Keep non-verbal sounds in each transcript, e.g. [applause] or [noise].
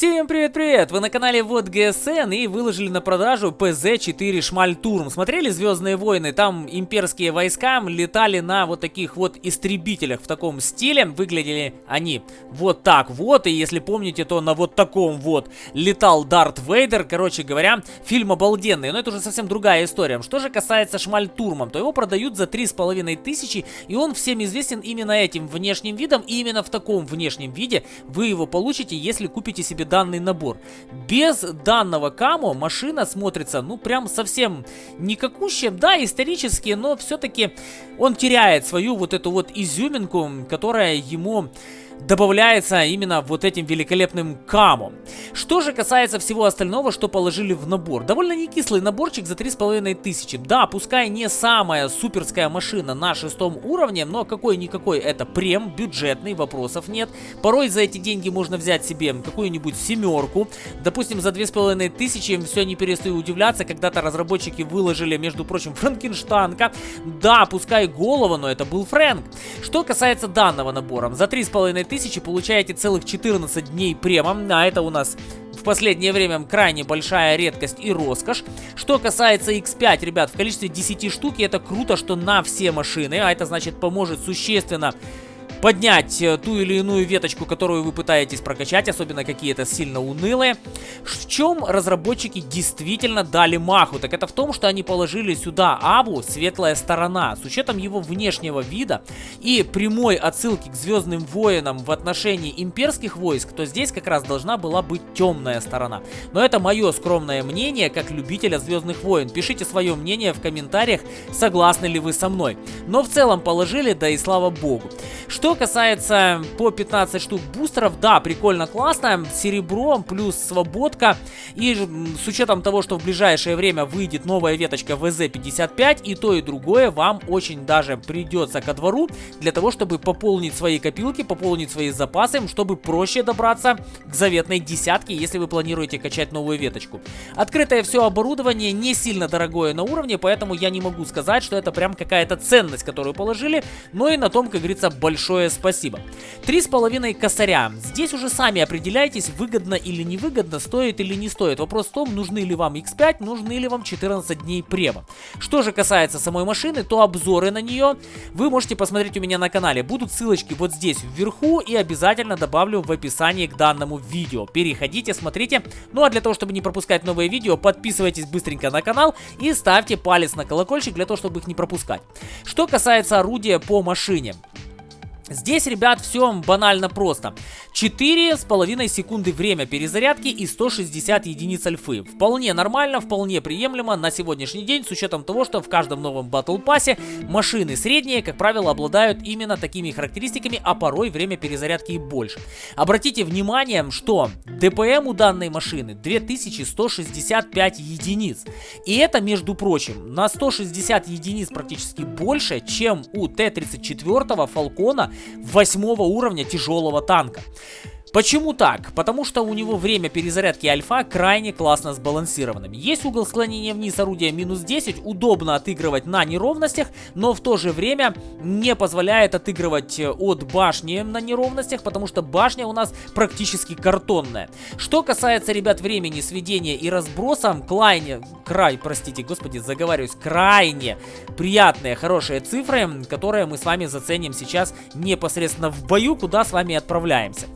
Всем привет-привет! Вы на канале Вот ГСН и выложили на продажу ПЗ-4 Шмальтурм. Смотрели Звездные войны? Там имперские войска летали на вот таких вот истребителях в таком стиле. Выглядели они вот так вот. И если помните, то на вот таком вот летал Дарт Вейдер. Короче говоря, фильм обалденный. Но это уже совсем другая история. Что же касается Шмальтурма, то его продают за 3500 и он всем известен именно этим внешним видом. И именно в таком внешнем виде вы его получите, если купите себе данный набор. Без данного камо машина смотрится, ну, прям совсем никакущая. Да, исторически, но все-таки он теряет свою вот эту вот изюминку, которая ему добавляется именно вот этим великолепным камом. Что же касается всего остального, что положили в набор. Довольно не кислый наборчик за 3500. Да, пускай не самая суперская машина на шестом уровне, но какой-никакой это прем, бюджетный, вопросов нет. Порой за эти деньги можно взять себе какую-нибудь семерку. Допустим, за 2500 все не перестаю удивляться, когда-то разработчики выложили, между прочим, Франкенштанка. Да, пускай голова, но это был Фрэнк. Что касается данного набора, за 3500 тысячи получаете целых 14 дней према, а это у нас в последнее время крайне большая редкость и роскошь. Что касается X5, ребят, в количестве 10 штук, это круто, что на все машины, а это значит поможет существенно поднять э, ту или иную веточку, которую вы пытаетесь прокачать, особенно какие-то сильно унылые. В чем разработчики действительно дали маху? Так это в том, что они положили сюда Абу светлая сторона. С учетом его внешнего вида и прямой отсылки к Звездным Воинам в отношении имперских войск, то здесь как раз должна была быть темная сторона. Но это мое скромное мнение, как любителя Звездных Войн. Пишите свое мнение в комментариях, согласны ли вы со мной. Но в целом положили, да и слава богу. Что что касается по 15 штук бустеров, да, прикольно, классно. Серебро плюс свободка. И с учетом того, что в ближайшее время выйдет новая веточка ВЗ-55, и то, и другое вам очень даже придется ко двору для того, чтобы пополнить свои копилки, пополнить свои запасы, чтобы проще добраться к заветной десятке, если вы планируете качать новую веточку. Открытое все оборудование не сильно дорогое на уровне, поэтому я не могу сказать, что это прям какая-то ценность, которую положили, но и на том, как говорится, большое большое спасибо. Три с половиной косаря. Здесь уже сами определяйтесь, выгодно или невыгодно, стоит или не стоит. Вопрос в том, нужны ли вам X5, нужны ли вам 14 дней прева. Что же касается самой машины, то обзоры на нее вы можете посмотреть у меня на канале. Будут ссылочки вот здесь вверху и обязательно добавлю в описании к данному видео. Переходите, смотрите. Ну а для того, чтобы не пропускать новые видео, подписывайтесь быстренько на канал и ставьте палец на колокольчик для того, чтобы их не пропускать. Что касается орудия по машине. Здесь, ребят, все банально просто. 4,5 секунды время перезарядки и 160 единиц альфы. Вполне нормально, вполне приемлемо на сегодняшний день, с учетом того, что в каждом новом батл пассе машины средние, как правило, обладают именно такими характеристиками, а порой время перезарядки и больше. Обратите внимание, что ДПМ у данной машины 2165 единиц. И это, между прочим, на 160 единиц практически больше, чем у Т-34 Фалкона 8 уровня тяжелого танка. Почему так? Потому что у него время перезарядки альфа крайне классно сбалансированным. Есть угол склонения вниз орудия минус 10, удобно отыгрывать на неровностях, но в то же время не позволяет отыгрывать э, от башни на неровностях, потому что башня у нас практически картонная. Что касается, ребят, времени сведения и разброса, крайне, край, простите, господи, заговариваюсь, крайне приятные, хорошие цифры, которые мы с вами заценим сейчас непосредственно в бою, куда с вами отправляемся.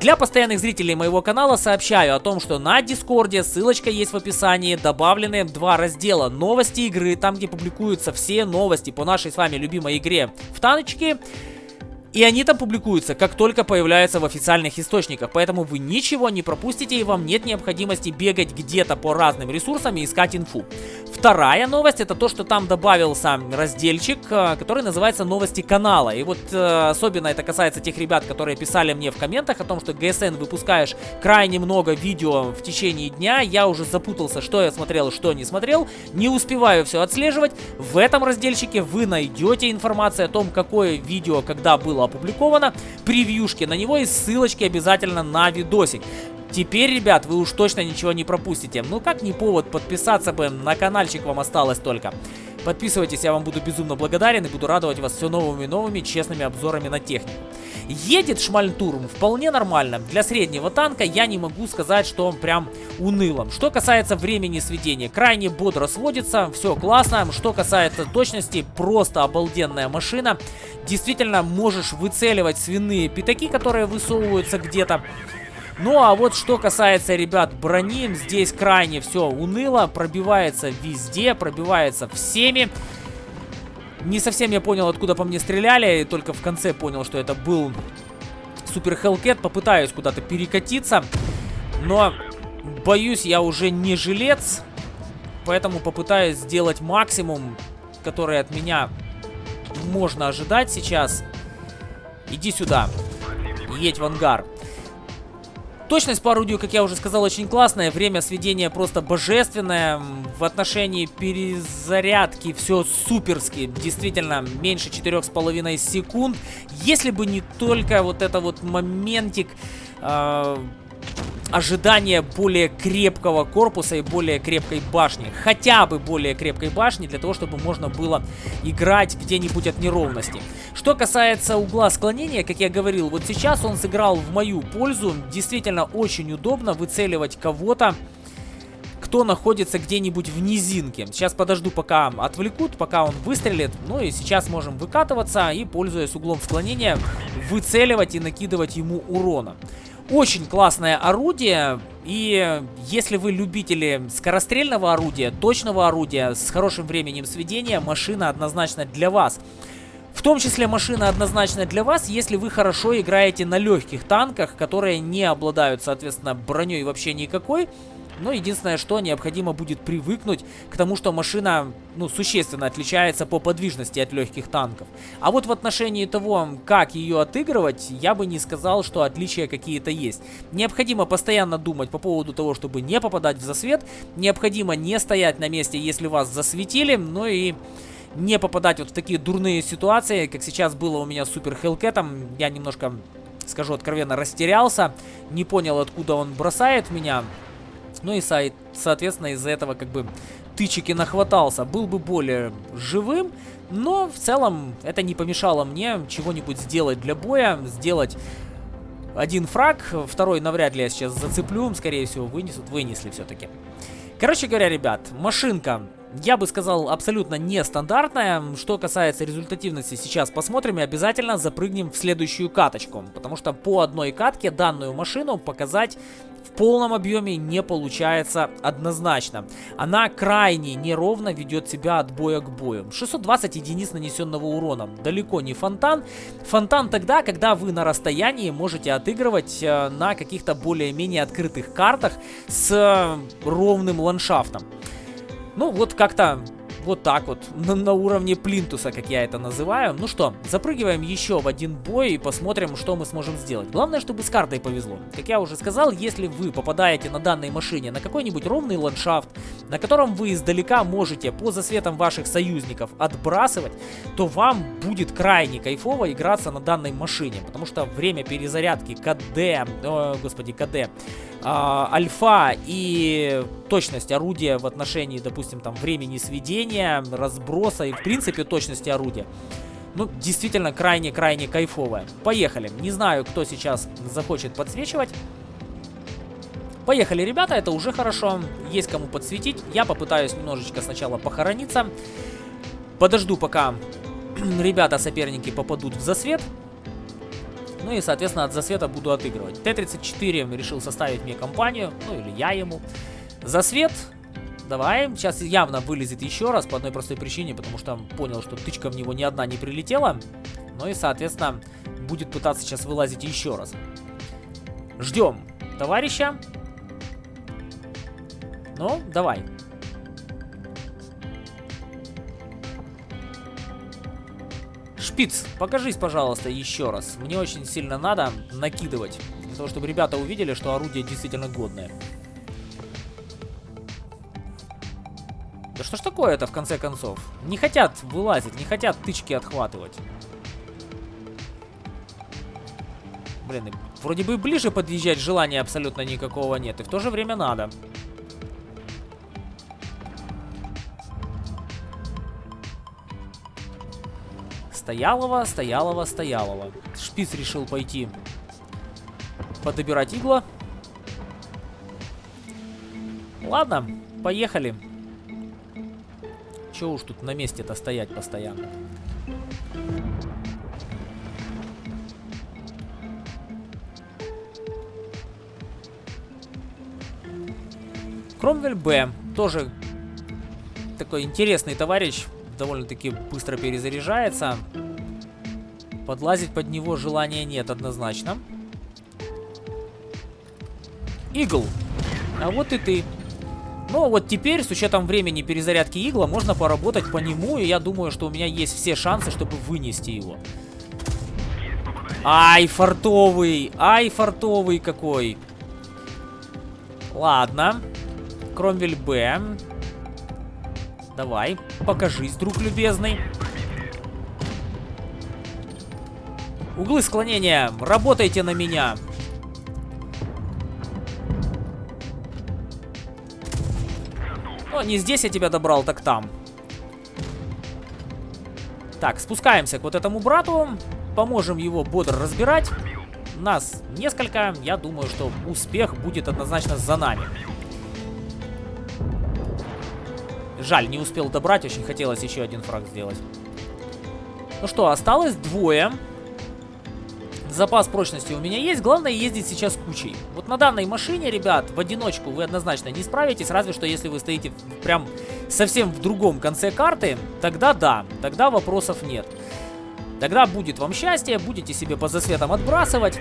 Для постоянных зрителей моего канала сообщаю о том, что на Дискорде, ссылочка есть в описании, добавлены два раздела новости игры, там где публикуются все новости по нашей с вами любимой игре в таночке. И они там публикуются, как только появляются в официальных источниках, поэтому вы ничего не пропустите и вам нет необходимости бегать где-то по разным ресурсам и искать инфу. Вторая новость это то, что там добавился разделчик, э, который называется новости канала. И вот э, особенно это касается тех ребят, которые писали мне в комментах о том, что ГСН выпускаешь крайне много видео в течение дня. Я уже запутался, что я смотрел, что не смотрел. Не успеваю все отслеживать. В этом разделчике вы найдете информацию о том, какое видео когда было опубликовано, превьюшки на него и ссылочки обязательно на видосик. Теперь, ребят, вы уж точно ничего не пропустите. Ну как не повод подписаться бы, на каналчик вам осталось только. Подписывайтесь, я вам буду безумно благодарен и буду радовать вас все новыми и новыми честными обзорами на технику. Едет Шмальтурм вполне нормально. Для среднего танка я не могу сказать, что он прям унылым. Что касается времени сведения, крайне бодро сводится, все классно. Что касается точности, просто обалденная машина. Действительно, можешь выцеливать свиные пятаки, которые высовываются где-то. Ну а вот что касается, ребят, брони, здесь крайне все уныло, пробивается везде, пробивается всеми. Не совсем я понял, откуда по мне стреляли, и только в конце понял, что это был Супер Хелкет. Попытаюсь куда-то перекатиться, но боюсь, я уже не жилец, поэтому попытаюсь сделать максимум, который от меня можно ожидать сейчас. Иди сюда, едь в ангар. Точность по орудию, как я уже сказал, очень классная. Время сведения просто божественное. В отношении перезарядки все суперски. Действительно, меньше 4,5 секунд. Если бы не только вот это вот моментик... Э ожидание более крепкого корпуса и более крепкой башни. Хотя бы более крепкой башни, для того, чтобы можно было играть где-нибудь от неровности. Что касается угла склонения, как я говорил, вот сейчас он сыграл в мою пользу. Действительно очень удобно выцеливать кого-то кто находится где-нибудь в низинке. Сейчас подожду, пока отвлекут, пока он выстрелит. Ну и сейчас можем выкатываться и, пользуясь углом склонения, выцеливать и накидывать ему урона. Очень классное орудие, и если вы любители скорострельного орудия, точного орудия с хорошим временем сведения, машина однозначно для вас. В том числе машина однозначно для вас, если вы хорошо играете на легких танках, которые не обладают, соответственно, броней вообще никакой, но единственное, что необходимо будет привыкнуть к тому, что машина, ну, существенно отличается по подвижности от легких танков. А вот в отношении того, как ее отыгрывать, я бы не сказал, что отличия какие-то есть. Необходимо постоянно думать по поводу того, чтобы не попадать в засвет. Необходимо не стоять на месте, если вас засветили. Ну и не попадать вот в такие дурные ситуации, как сейчас было у меня с Супер Хелкетом. Я немножко, скажу откровенно, растерялся. Не понял, откуда он бросает меня. Ну и, со соответственно, из-за этого как бы тычек нахватался. Был бы более живым, но в целом это не помешало мне чего-нибудь сделать для боя, сделать один фраг, второй навряд ли я сейчас зацеплю, скорее всего вынесут, вынесли все-таки. Короче говоря, ребят, машинка, я бы сказал, абсолютно нестандартная. Что касается результативности, сейчас посмотрим и обязательно запрыгнем в следующую каточку. Потому что по одной катке данную машину показать полном объеме не получается однозначно. Она крайне неровно ведет себя от боя к бою. 620 единиц нанесенного урона. Далеко не фонтан. Фонтан тогда, когда вы на расстоянии можете отыгрывать э, на каких-то более-менее открытых картах с э, ровным ландшафтом. Ну, вот как-то вот так вот, на, на уровне плинтуса, как я это называю. Ну что, запрыгиваем еще в один бой и посмотрим, что мы сможем сделать. Главное, чтобы с картой повезло. Как я уже сказал, если вы попадаете на данной машине на какой-нибудь ровный ландшафт, на котором вы издалека можете по засветам ваших союзников отбрасывать, то вам будет крайне кайфово играться на данной машине, потому что время перезарядки КД, о, господи, КД, а, альфа и точность орудия в отношении, допустим, там времени сведения, разброса и в принципе точности орудия. Ну, действительно, крайне-крайне кайфовая. Поехали. Не знаю, кто сейчас захочет подсвечивать. Поехали, ребята, это уже хорошо. Есть кому подсветить. Я попытаюсь немножечко сначала похорониться. Подожду, пока [clears throat] ребята, соперники попадут в засвет. Ну и, соответственно, от засвета буду отыгрывать. Т-34 решил составить мне компанию, ну или я ему. Засвет, давай. Сейчас явно вылезет еще раз по одной простой причине, потому что понял, что тычка в него ни одна не прилетела. Ну и, соответственно, будет пытаться сейчас вылазить еще раз. Ждем товарища. Ну, давай. Шпиц, покажись, пожалуйста, еще раз. Мне очень сильно надо накидывать, для того, чтобы ребята увидели, что орудие действительно годное. Что ж такое это, в конце концов? Не хотят вылазить, не хотят тычки отхватывать. Блин, вроде бы ближе подъезжать желания абсолютно никакого нет, и в то же время надо. Стоялова, Стоялова, Стоялова. Шпиц решил пойти подобирать игла. Ладно, поехали. Че уж тут на месте-то стоять постоянно. Кромвель Б. Тоже такой интересный товарищ. Довольно-таки быстро перезаряжается. Подлазить под него желания нет однозначно. Игл. А вот и ты. Ну, вот теперь, с учетом времени перезарядки игла, можно поработать по нему, и я думаю, что у меня есть все шансы, чтобы вынести его. Ай, фартовый! Ай, фартовый какой! Ладно. Кромвель Б. Давай, покажись, друг любезный. Углы склонения, работайте на меня. Ну, не здесь я тебя добрал, так там. Так, спускаемся к вот этому брату. Поможем его бодро разбирать. Нас несколько. Я думаю, что успех будет однозначно за нами. Жаль, не успел добрать. Очень хотелось еще один фраг сделать. Ну что, осталось двое. Запас прочности у меня есть, главное ездить сейчас кучей. Вот на данной машине, ребят, в одиночку вы однозначно не справитесь, разве что если вы стоите прям совсем в другом конце карты, тогда да, тогда вопросов нет. Тогда будет вам счастье, будете себе по засветам отбрасывать.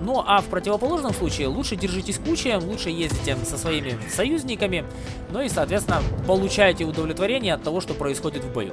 Ну а в противоположном случае лучше держитесь кучей, лучше ездите со своими союзниками, ну и соответственно получаете удовлетворение от того, что происходит в бою.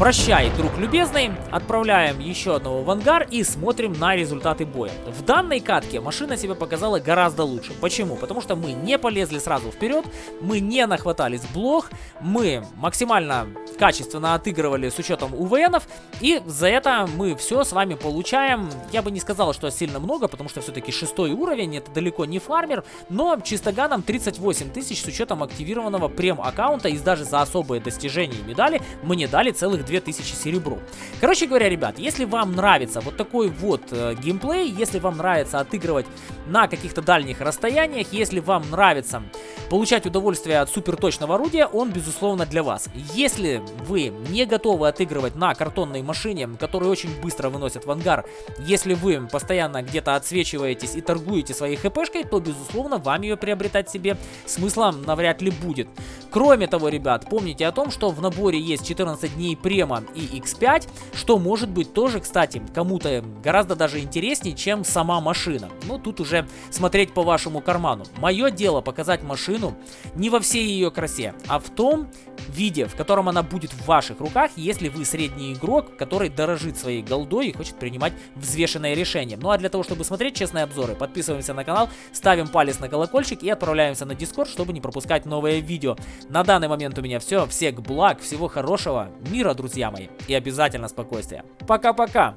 Прощай, друг любезный. Отправляем еще одного в ангар и смотрим на результаты боя. В данной катке машина себя показала гораздо лучше. Почему? Потому что мы не полезли сразу вперед, мы не нахватались блох, мы максимально качественно отыгрывали с учетом УВНов, и за это мы все с вами получаем. Я бы не сказал, что сильно много, потому что все-таки шестой уровень, это далеко не фармер, но чистоганом 38 тысяч с учетом активированного прем-аккаунта, и даже за особые достижения и медали мне дали целых 2000 серебру. Короче говоря, ребят, если вам нравится вот такой вот э, геймплей, если вам нравится отыгрывать на каких-то дальних расстояниях, если вам нравится получать удовольствие от суперточного орудия, он, безусловно, для вас. Если вы не готовы отыгрывать на картонной машине, которую очень быстро выносят в ангар, если вы постоянно где-то отсвечиваетесь и торгуете своей хпшкой, то, безусловно, вам ее приобретать себе смысла навряд ли будет. Кроме того, ребят, помните о том, что в наборе есть 14 дней према и X5, что может быть тоже, кстати, кому-то гораздо даже интереснее, чем сама машина. Ну, тут уже смотреть по вашему карману. Мое дело показать машину не во всей ее красе, а в том виде, в котором она будет в ваших руках, если вы средний игрок, который дорожит своей голдой и хочет принимать взвешенное решение. Ну а для того, чтобы смотреть честные обзоры, подписываемся на канал, ставим палец на колокольчик и отправляемся на Discord, чтобы не пропускать новые видео. На данный момент у меня все. Всех благ, всего хорошего, мира, друзья мои. И обязательно спокойствия. Пока-пока.